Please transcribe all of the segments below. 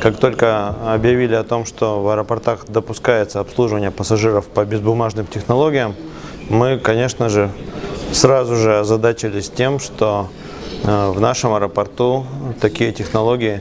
Как только объявили о том, что в аэропортах допускается обслуживание пассажиров по безбумажным технологиям, мы, конечно же, сразу же озадачились тем, что э, в нашем аэропорту такие технологии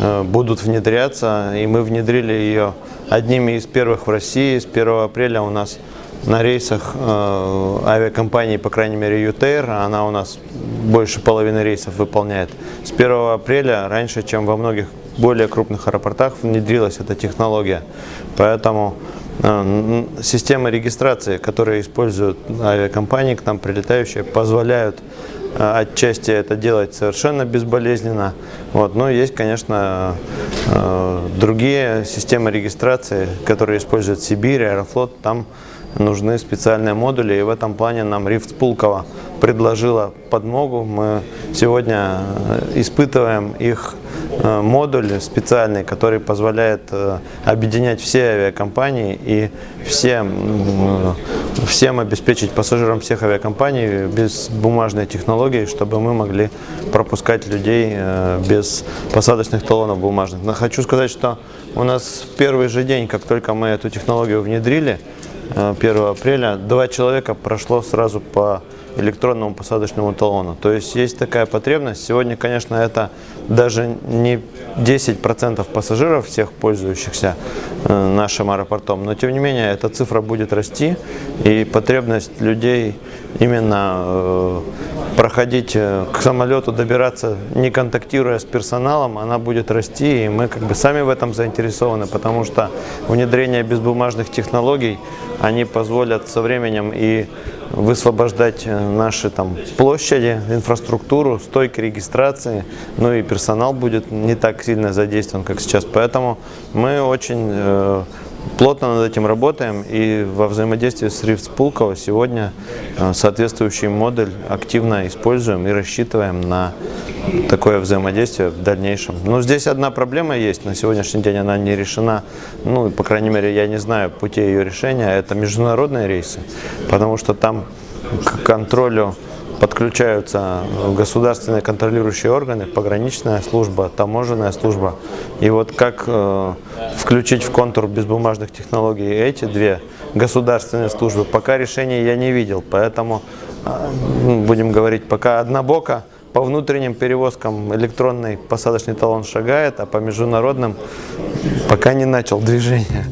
э, будут внедряться, и мы внедрили ее одними из первых в России. С 1 апреля у нас на рейсах э, авиакомпании, по крайней мере UTair, она у нас больше половины рейсов выполняет. С 1 апреля, раньше, чем во многих более крупных аэропортах внедрилась эта технология. Поэтому э, системы регистрации, которые используют авиакомпании, к нам прилетающие, позволяют э, отчасти это делать совершенно безболезненно. Вот. Но есть, конечно, э, другие системы регистрации, которые используют Сибирь, Аэрофлот. Там нужны специальные модули, и в этом плане нам Рифт Пулково предложила подмогу. Мы сегодня испытываем их Э, модуль специальный, который позволяет э, объединять все авиакомпании и всем, всем обеспечить пассажирам всех авиакомпаний без бумажной технологии, чтобы мы могли пропускать людей э, без посадочных талонов бумажных. Но хочу сказать, что у нас в первый же день, как только мы эту технологию внедрили, 1 апреля, два человека прошло сразу по электронному посадочному талону. То есть есть такая потребность. Сегодня, конечно, это даже не 10% пассажиров, всех пользующихся э, нашим аэропортом, но тем не менее эта цифра будет расти и потребность людей именно э, проходить э, к самолету, добираться не контактируя с персоналом, она будет расти и мы как бы сами в этом заинтересованы, потому что внедрение безбумажных технологий, они позволят со временем и высвобождать э, наши там площади, инфраструктуру, стойки регистрации, ну и персонал будет не так сильно задействован, как сейчас. Поэтому мы очень э, плотно над этим работаем и во взаимодействии с Рифт Пулково сегодня э, соответствующий модуль активно используем и рассчитываем на такое взаимодействие в дальнейшем. Но здесь одна проблема есть, на сегодняшний день она не решена, ну, по крайней мере, я не знаю пути ее решения, это международные рейсы, потому что там к контролю подключаются государственные контролирующие органы, пограничная служба, таможенная служба. И вот как э, включить в контур безбумажных технологий эти две государственные службы, пока решения я не видел. Поэтому, э, будем говорить, пока однобоко по внутренним перевозкам электронный посадочный талон шагает, а по международным пока не начал движение.